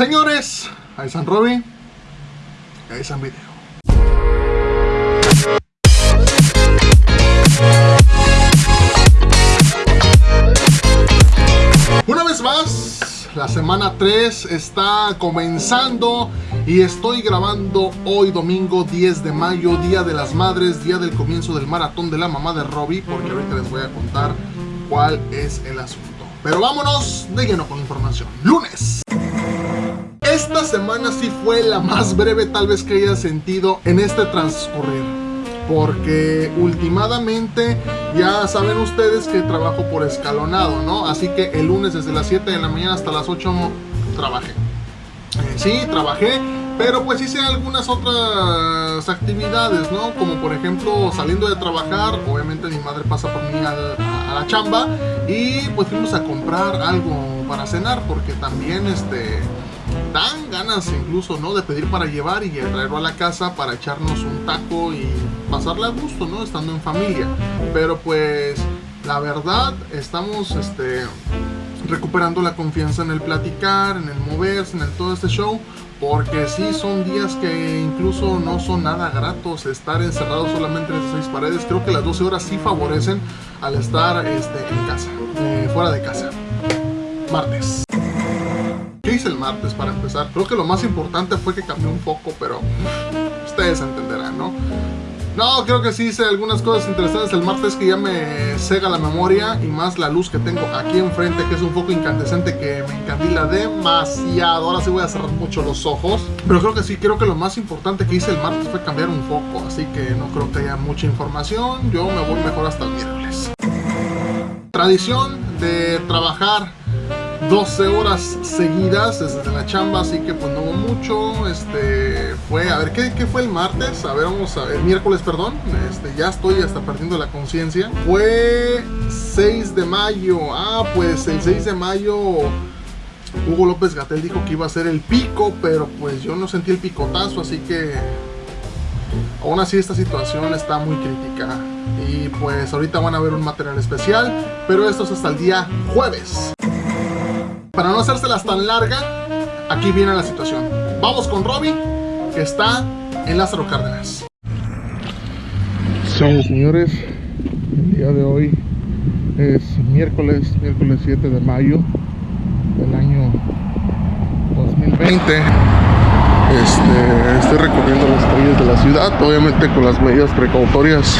Señores, ahí están Robin, ahí están Video. Una vez más, la semana 3 está comenzando y estoy grabando hoy domingo 10 de mayo, Día de las Madres, día del comienzo del maratón de la mamá de Robbie, porque ahorita les voy a contar cuál es el asunto. Pero vámonos de lleno con información. Lunes. Esta semana sí fue la más breve tal vez que haya sentido en este transcurrir porque últimamente ya saben ustedes que trabajo por escalonado, ¿no? Así que el lunes desde las 7 de la mañana hasta las 8 trabajé. Eh, sí, trabajé, pero pues hice algunas otras actividades, ¿no? Como por ejemplo saliendo de trabajar, obviamente mi madre pasa por mí a, a la chamba y pues fuimos a comprar algo para cenar porque también este dan ganas incluso, ¿no? De pedir para llevar y traerlo a la casa para echarnos un taco y pasarle a gusto, ¿no? Estando en familia. Pero pues, la verdad, estamos, este recuperando la confianza en el platicar, en el moverse, en el todo este show porque sí son días que incluso no son nada gratos estar encerrados solamente en seis paredes creo que las 12 horas sí favorecen al estar este, en casa, eh, fuera de casa martes ¿Qué el martes para empezar? Creo que lo más importante fue que cambié un poco, pero ustedes entenderán, ¿no? No, creo que sí hice algunas cosas interesantes el martes que ya me cega la memoria y más la luz que tengo aquí enfrente, que es un foco incandescente que me encandila demasiado. Ahora sí voy a cerrar mucho los ojos. Pero creo que sí, creo que lo más importante que hice el martes fue cambiar un foco, así que no creo que haya mucha información. Yo me voy mejor hasta el miércoles. Tradición de trabajar 12 horas seguidas desde la chamba, así que pues no hubo mucho, este, fue, a ver, ¿qué, ¿qué, fue el martes? A ver, vamos a ver, el miércoles, perdón, este, ya estoy hasta perdiendo la conciencia, fue 6 de mayo, ah, pues el 6 de mayo Hugo López Gatel dijo que iba a ser el pico, pero pues yo no sentí el picotazo, así que aún así esta situación está muy crítica y pues ahorita van a ver un material especial, pero esto es hasta el día jueves. Para no hacérselas tan larga, aquí viene la situación. Vamos con Robbie, que está en Lázaro Cárdenas. Sí, señores, el día de hoy es miércoles, miércoles 7 de mayo del año 2020. Este, estoy recorriendo las calles de la ciudad, obviamente con las medidas precautorias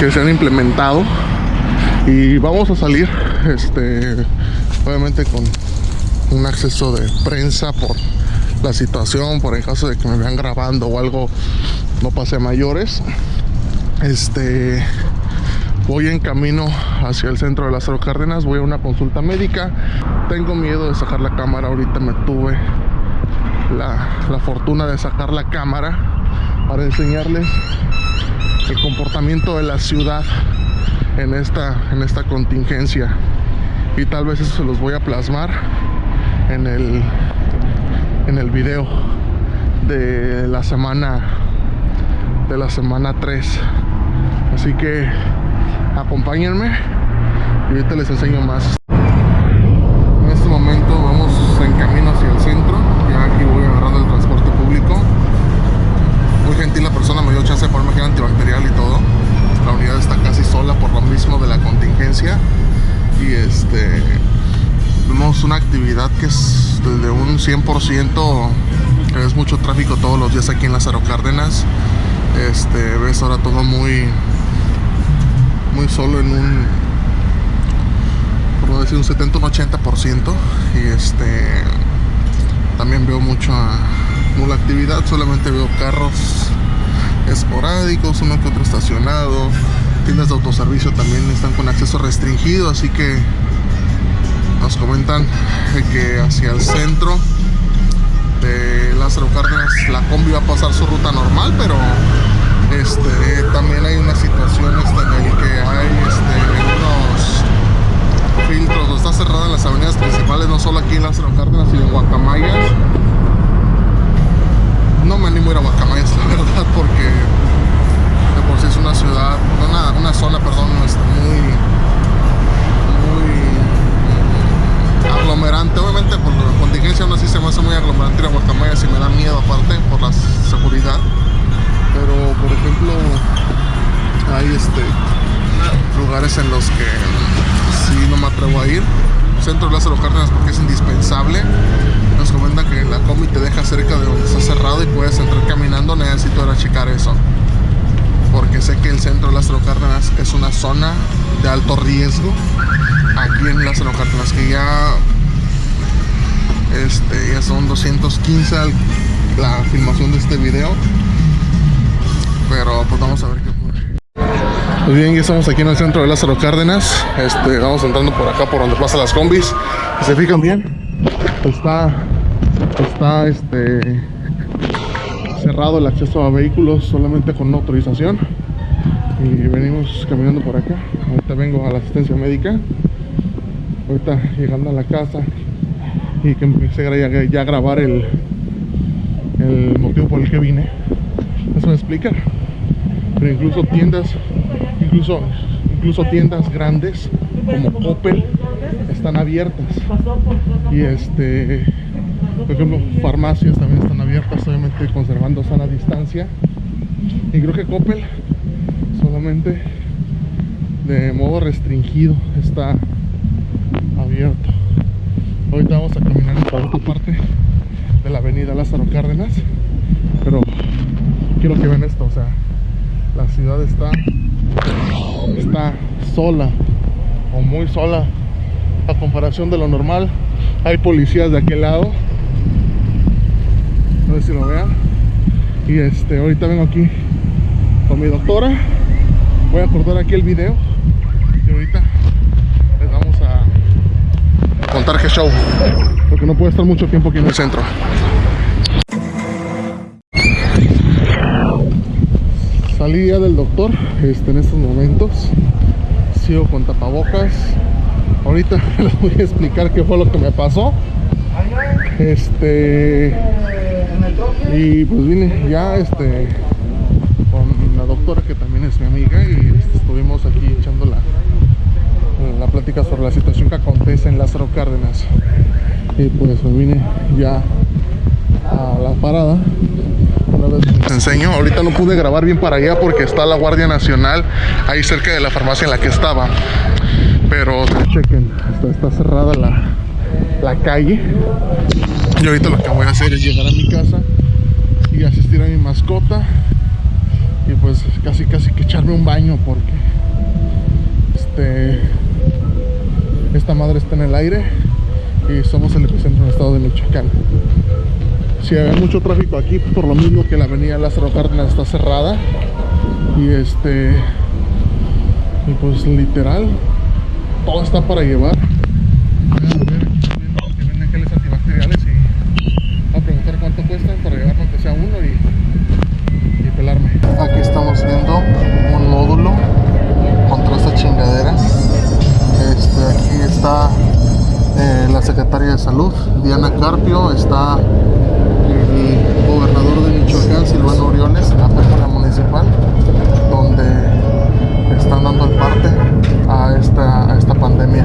que se han implementado. Y vamos a salir este, obviamente con un acceso de prensa por la situación, por el caso de que me vean grabando o algo no pase mayores. Este voy en camino hacia el centro de las Cárdenas, voy a una consulta médica. Tengo miedo de sacar la cámara, ahorita me tuve la, la fortuna de sacar la cámara para enseñarles el comportamiento de la ciudad en esta, en esta contingencia y tal vez eso se los voy a plasmar en el en el video de la semana de la semana 3 así que acompáñenme y ahorita les enseño más que es de un 100% que es mucho tráfico todos los días aquí en Lázaro Cárdenas. Este ves ahora todo muy muy solo en un por decir un 70 un 80 y este también veo mucha nula actividad solamente veo carros esporádicos uno que otro estacionado. Tiendas de autoservicio también están con acceso restringido, así que nos comentan que hacia el centro de Lázaro Cárdenas la combi va a pasar su ruta normal, pero este, también hay una situación este, en la que hay este, unos filtros, está cerrada las avenidas principales, no solo aquí en Lázaro Cárdenas, sino en Guacamayas. No me animo a ir a Guacamayas, la verdad, porque por si es una ciudad, una, una zona, perdón, este, muy, aglomerante, obviamente por la contingencia aún así se me hace muy aglomerante ir a Guacamaya si me da miedo aparte por la seguridad. Pero por ejemplo hay este lugares en los que sí no me atrevo a ir. Centro de Lázaro Cárdenas porque es indispensable. Nos comenta que la comi te deja cerca de donde está cerrado y puedes entrar caminando. Necesito ir a checar eso. Porque sé que el centro de Lázaro Cárdenas es una zona de alto riesgo aquí en Lázaro Cárdenas que ya este, ya son 215 al- la filmación de este video. Pero pues vamos a ver qué ocurre. Pues bien, ya estamos aquí en el centro de Lázaro Cárdenas. Este, vamos entrando por acá, por donde pasan las combis. Si se fijan bien, está, está este, cerrado el acceso a vehículos solamente con una autorización. Y venimos caminando por acá. Ahorita vengo a la asistencia médica. Ahorita llegando a la casa y que empecé a ya, ya a grabar el, el motivo por el que vine. Eso me explica. Pero incluso tiendas, incluso, incluso tiendas grandes como Coppel están abiertas. Y este, por ejemplo, farmacias también están abiertas, obviamente conservando sana distancia. Y creo que Coppel solamente de modo restringido está abierto. Ahorita vamos a caminar para otra parte de la avenida Lázaro Cárdenas. Pero quiero que vean esto, o sea, la ciudad está está sola o muy sola a comparación de lo normal. Hay policías de aquel lado. No sé si lo vean. Y este, ahorita vengo aquí con mi doctora. Voy a cortar aquí el video. Y ahorita les vamos qué show. Porque no puedo estar mucho tiempo aquí en el centro. Salí ya del doctor este, en estos momentos. Sigo con tapabocas. Ahorita les voy a explicar qué fue lo que me pasó. Este. Y pues vine ya este con la doctora que también es mi amiga y estuvimos aquí plática sobre la situación que acontece en Lázaro Cárdenas. Y pues me vine ya a la parada. Una vez les enseño, ahorita no pude grabar bien para allá porque está la Guardia Nacional ahí cerca de la farmacia en la que estaba. Pero chequen, está, está cerrada la, la calle. Y ahorita lo que voy a hacer es llegar a mi casa y asistir a mi mascota. Y pues casi casi que echarme un baño porque este esta madre está en el aire y somos el epicentro del estado de Michoacán. Si hay mucho tráfico aquí, por lo mismo que la avenida Lázaro Cárdenas está cerrada. Y este. Y pues literal, todo está para llevar. Salud, Diana Carpio, está el gobernador de Michoacán, Silvano Orioles, en la municipal, donde están dando el parte a esta, a esta pandemia.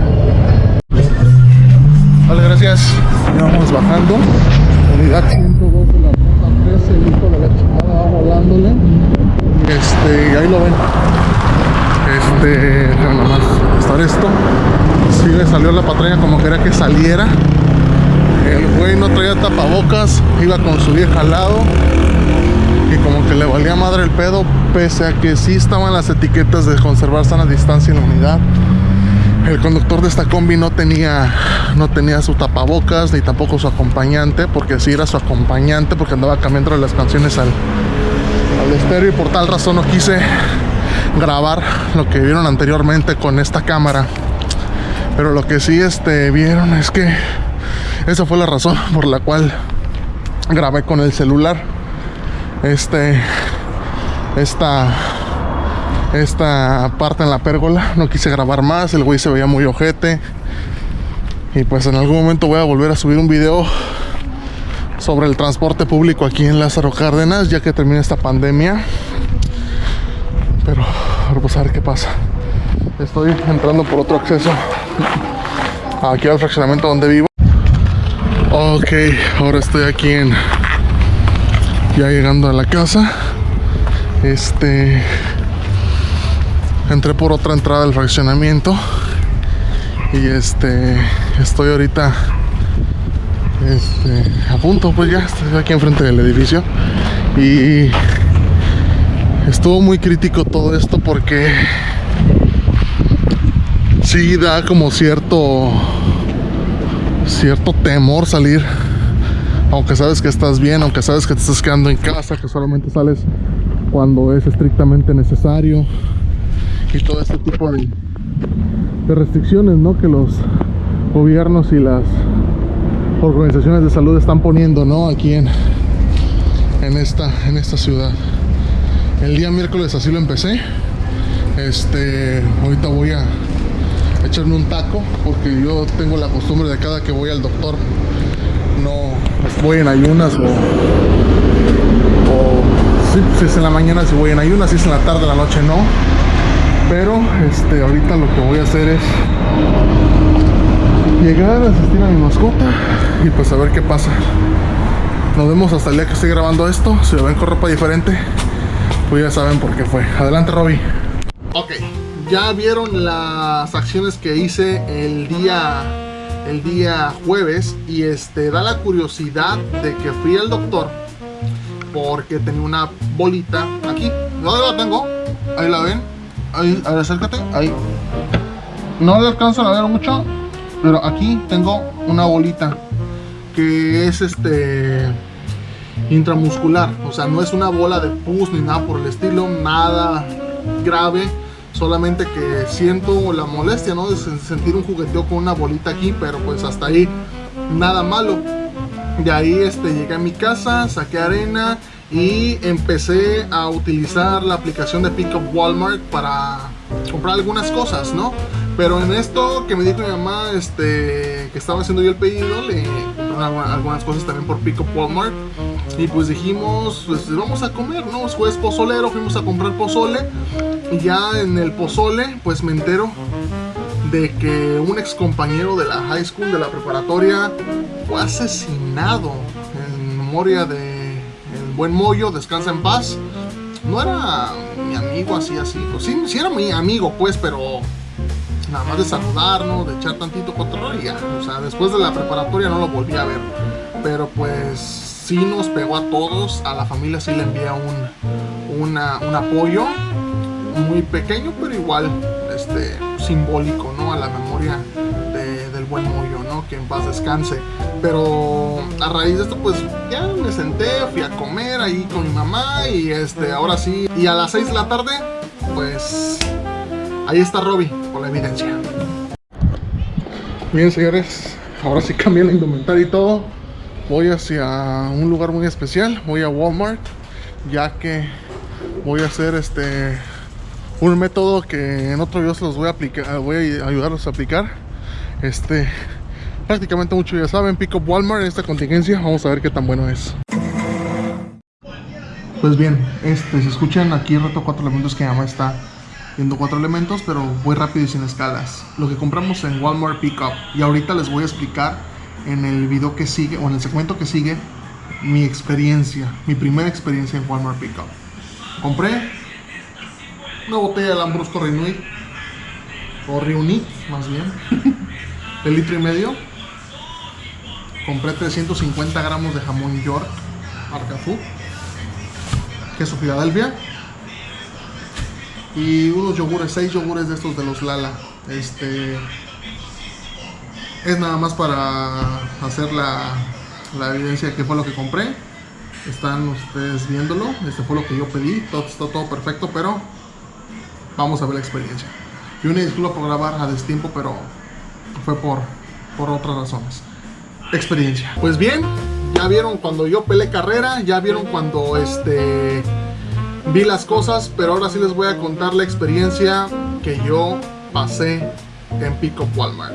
Vale, gracias. Ya vamos bajando. Unidad 102 de la ruta 13, el hijo de la chingada va volándole. Este, y ahí lo ven. Este, nada más estar esto. Sí le salió la patraña como quería que saliera. El güey no traía tapabocas, iba con su vieja al lado. Y como que le valía madre el pedo, pese a que sí estaban las etiquetas de conservar sana distancia en la unidad. El conductor de esta combi no tenía, no tenía su tapabocas ni tampoco su acompañante, porque sí era su acompañante, porque andaba cambiando las canciones al, al estéreo y por tal razón no quise grabar lo que vieron anteriormente con esta cámara. Pero lo que sí este, vieron es que esa fue la razón por la cual grabé con el celular. Este, esta, esta parte en la pérgola. No quise grabar más. El güey se veía muy ojete. Y pues en algún momento voy a volver a subir un video sobre el transporte público aquí en Lázaro Cárdenas, ya que termine esta pandemia. Pero, pero pues a ver qué pasa. Estoy entrando por otro acceso aquí al fraccionamiento donde vivo. Ok, ahora estoy aquí en ya llegando a la casa. Este entré por otra entrada del fraccionamiento y este estoy ahorita este, a punto pues ya estoy aquí enfrente del edificio y estuvo muy crítico todo esto porque sí da como cierto cierto temor salir aunque sabes que estás bien aunque sabes que te estás quedando en casa que solamente sales cuando es estrictamente necesario y todo este tipo de, de restricciones ¿no? que los gobiernos y las organizaciones de salud están poniendo ¿no? aquí en, en, esta, en esta ciudad el día miércoles así lo empecé este ahorita voy a echarme un taco porque yo tengo la costumbre de cada que voy al doctor no voy en ayunas o, o si es en la mañana si voy en ayunas si es en la tarde la noche no. Pero este ahorita lo que voy a hacer es llegar asistir a mi mascota y pues a ver qué pasa. Nos vemos hasta el día que estoy grabando esto si lo ven con ropa diferente pues ya saben por qué fue. Adelante Robby ok ya vieron las acciones que hice el día el día jueves y este da la curiosidad de que fui al doctor porque tenía una bolita aquí. ¿dónde la tengo? ahí la ven. Ahí, a ver, acércate. Ahí. No le alcanzan a ver mucho pero aquí tengo una bolita que es este intramuscular. O sea no es una bola de pus ni nada por el estilo nada grave solamente que siento la molestia no de sentir un jugueteo con una bolita aquí pero pues hasta ahí nada malo de ahí este llegué a mi casa saqué arena y empecé a utilizar la aplicación de Pickup Walmart para comprar algunas cosas, ¿no? Pero en esto que me dijo mi mamá, este, que estaba haciendo yo el pedido, le algunas cosas también por Pickup Walmart. Y pues dijimos, pues vamos a comer, ¿no? Jueves pozolero, fuimos a comprar pozole. Y ya en el pozole, pues me entero de que un ex compañero de la high school, de la preparatoria, fue asesinado en memoria de buen mollo, descansa en paz. No era mi amigo así, así. Pues sí, sí era mi amigo, pues, pero nada más de saludarnos, de echar tantito control y ya. O sea, después de la preparatoria no lo volví a ver. Pero pues sí nos pegó a todos, a la familia sí le envía un, un apoyo muy pequeño, pero igual este, simbólico, ¿no? A la memoria del buen mollo, ¿no? Que en paz descanse. Pero a raíz de esto, pues ya me senté, fui a comer ahí con mi mamá y este, ahora sí. Y a las 6 de la tarde, pues ahí está Robbie, con la evidencia. Bien, señores, ahora sí cambié la indumentaria y todo. Voy hacia un lugar muy especial, voy a Walmart, ya que voy a hacer este un método que en otro video se los voy a aplicar, voy a ayudarlos a aplicar. Este, prácticamente muchos ya saben, Pick Up Walmart en esta contingencia, vamos a ver qué tan bueno es. Pues bien, este, se escuchan aquí reto cuatro elementos que llama está viendo cuatro elementos, pero voy rápido y sin escalas. Lo que compramos en Walmart Pickup y ahorita les voy a explicar en el video que sigue o en el segmento que sigue mi experiencia, mi primera experiencia en Walmart Pickup. Compré una botella de Lambrusco Reunit, o Reunit más bien, de litro y medio. Compré 350 gramos de jamón York, marca Food, queso Filadelfia y unos yogures, 6 yogures de estos de los Lala. Este es nada más para hacer la, la evidencia de que fue lo que compré. Están ustedes viéndolo, este fue lo que yo pedí, todo está todo perfecto, pero vamos a ver la experiencia. Y una disculpa por grabar a destiempo, pero fue por, por otras razones. Experiencia. Pues bien, ya vieron cuando yo peleé carrera, ya vieron cuando este vi las cosas, pero ahora sí les voy a contar la experiencia que yo pasé en Pico Walmart.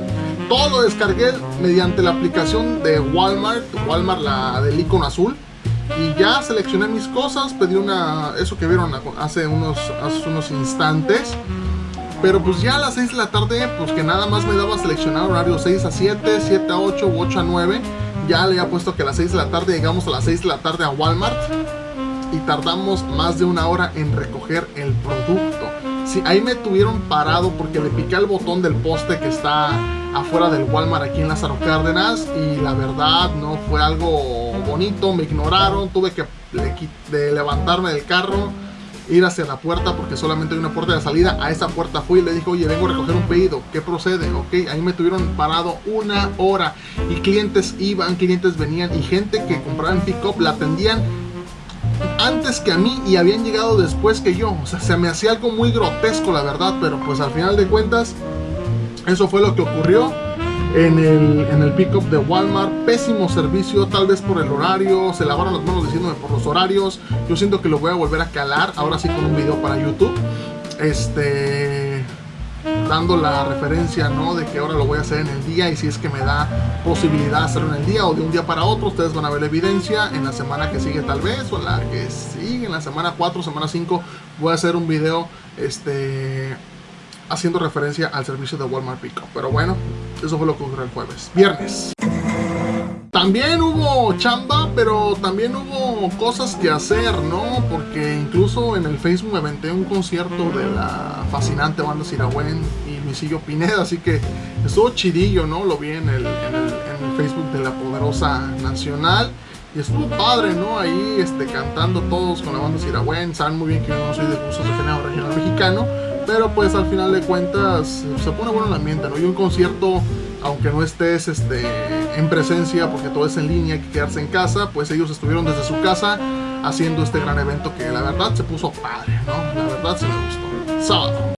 Todo lo descargué mediante la aplicación de Walmart, Walmart la del icono azul y ya seleccioné mis cosas, pedí una, eso que vieron hace unos, hace unos instantes. Pero pues ya a las 6 de la tarde, pues que nada más me daba seleccionar horario 6 a 7, 7 a 8 u 8 a 9. Ya le había puesto que a las 6 de la tarde llegamos a las 6 de la tarde a Walmart y tardamos más de una hora en recoger el producto. Sí, ahí me tuvieron parado porque le piqué el botón del poste que está afuera del Walmart aquí en Lázaro Cárdenas y la verdad no fue algo bonito, me ignoraron, tuve que levantarme del carro, ir hacia la puerta porque solamente hay una puerta de salida, a esa puerta fui y le dije, oye, vengo a recoger un pedido, ¿qué procede? Ok, ahí me tuvieron parado una hora y clientes iban, clientes venían y gente que compraba en pick-up la atendían antes que a mí y habían llegado después que yo. O sea, se me hacía algo muy grotesco, la verdad, pero pues al final de cuentas, eso fue lo que ocurrió en el, en el pickup de Walmart. Pésimo servicio, tal vez por el horario. Se lavaron las manos diciéndome por los horarios. Yo siento que lo voy a volver a calar, ahora sí con un video para YouTube. Este dando la referencia, ¿no? De que ahora lo voy a hacer en el día y si es que me da posibilidad hacerlo en el día o de un día para otro, ustedes van a ver la evidencia en la semana que sigue tal vez o en la que sigue, en la semana 4, semana 5, voy a hacer un video, este haciendo referencia al servicio de Walmart Pickup. Pero bueno, eso fue lo que ocurrió el jueves. Viernes. También hubo chamba, pero también hubo cosas que hacer, ¿no? Porque incluso en el Facebook me aventé un concierto de la fascinante banda Siragüen y Luisillo Pineda, así que estuvo chidillo, ¿no? Lo vi en el, Facebook de la Poderosa Nacional. Y estuvo padre, ¿no? Ahí este, cantando todos con la banda Siragüen. Saben muy bien que yo no soy de cursos de género regional mexicano. Pero pues al final de cuentas se pone bueno el ambiente, ¿no? Y un concierto aunque no estés este, en presencia porque todo es en línea, hay que quedarse en casa, pues ellos estuvieron desde su casa haciendo este gran evento que la verdad se puso padre, ¿no? La verdad se me gustó. Sábado.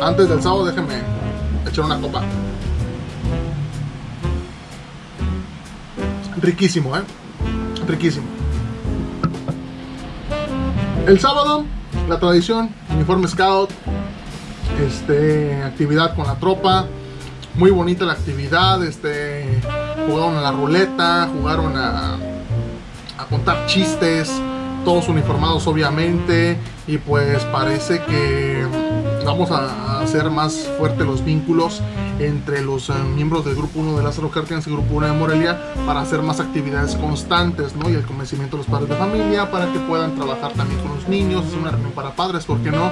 Antes del sábado déjenme echar una copa. Riquísimo, ¿eh? Riquísimo. El sábado, la tradición, uniforme scout, este, actividad con la tropa. Muy bonita la actividad, este, jugaron a la ruleta, jugaron a, a contar chistes, todos uniformados obviamente, y pues parece que vamos a hacer más fuerte los vínculos entre los eh, miembros del grupo 1 de Lázaro Cárdenas y grupo 1 de Morelia para hacer más actividades constantes, ¿no? Y el convencimiento de los padres de familia para que puedan trabajar también con los niños, es una reunión para padres, ¿por qué no?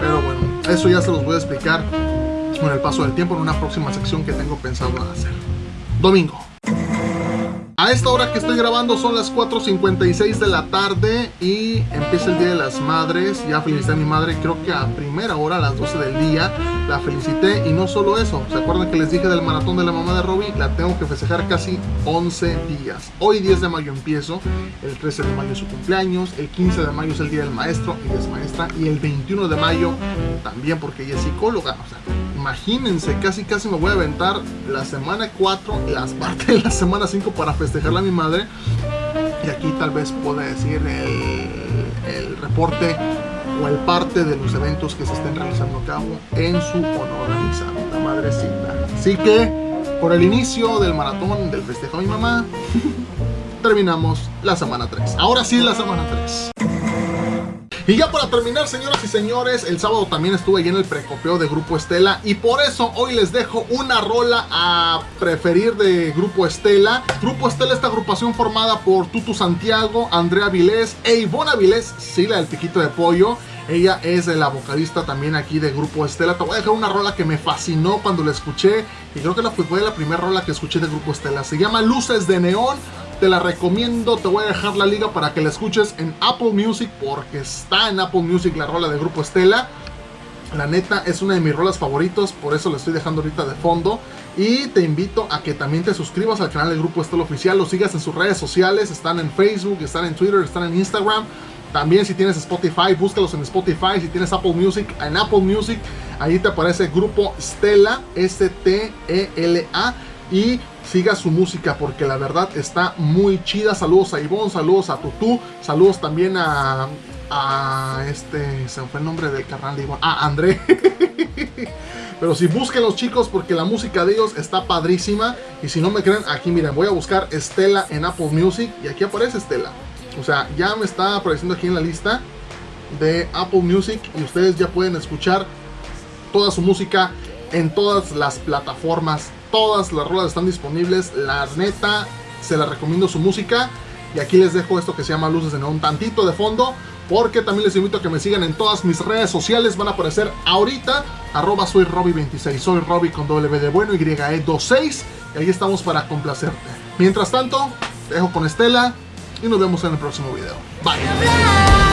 Pero bueno, eso ya se los voy a explicar con el paso del tiempo en una próxima sección que tengo pensado hacer. Domingo. A esta hora que estoy grabando son las 4.56 de la tarde y empieza el Día de las Madres. Ya felicité a mi madre, creo que a primera hora, a las 12 del día, la felicité. Y no solo eso, ¿se acuerdan que les dije del maratón de la mamá de Robbie? La tengo que festejar casi 11 días. Hoy 10 de mayo empiezo, el 13 de mayo es su cumpleaños, el 15 de mayo es el Día del Maestro, ella es maestra, y el 21 de mayo también porque ella es psicóloga. Imagínense, casi casi me voy a aventar la semana 4, las partes de la semana 5 para festejarla a mi madre. Y aquí tal vez pueda decir el, reporte o el parte de los eventos que se estén realizando a cabo en su honor a mi santa madrecita. Así que, por el inicio del maratón del festejo a mi mamá, terminamos la semana 3. Ahora sí la semana 3. Y ya para terminar, señoras y señores, el sábado también estuve ahí en el precopeo de Grupo Estela y por eso hoy les dejo una rola a preferir de Grupo Estela. Grupo Estela, esta agrupación formada por Tutu Santiago, Andrea Vilés e Ivona Vilés, Sila del Piquito de Pollo. Ella es la vocalista también aquí de Grupo Estela. Te voy a dejar una rola que me fascinó cuando la escuché. Y creo que la fue la primera rola que escuché de Grupo Estela. Se llama Luces de Neón te la recomiendo, te voy a dejar la liga para que la escuches en Apple Music porque está en Apple Music la rola de Grupo Estela. La neta es una de mis rolas favoritos, por eso la estoy dejando ahorita de fondo. Y te invito a que también te suscribas al canal del Grupo Estela Oficial, lo sigas en sus redes sociales, están en Facebook, están en Twitter, están en Instagram. También si tienes Spotify, búscalos en Spotify. Si tienes Apple Music, en Apple Music, ahí te aparece Grupo Stella, S-T-E-L-A. Y siga su música porque la verdad está muy chida. Saludos a Ivonne, saludos a Tutu, saludos también a, este, se me fue el nombre del carnal de Ivonne, a André. Pero si busquen los chicos porque la música de ellos está padrísima. Y si no me creen, aquí miren, voy a buscar Estela en Apple Music y aquí aparece Estela. O sea, ya me está apareciendo aquí en la lista de Apple Music y ustedes ya pueden escuchar toda su música en todas las plataformas Todas las rolas están disponibles. La neta, se la recomiendo su música. Y aquí les dejo esto que se llama Luces de Neón. Tantito de fondo. porque también les invito a que me sigan en todas mis redes sociales, van a aparecer ahorita, arroba soy Robbie26, soy Robbie con W de bueno, YE26, y ahí estamos para complacerte. Mientras tanto, te dejo con Estela y nos vemos en el próximo video. Bye.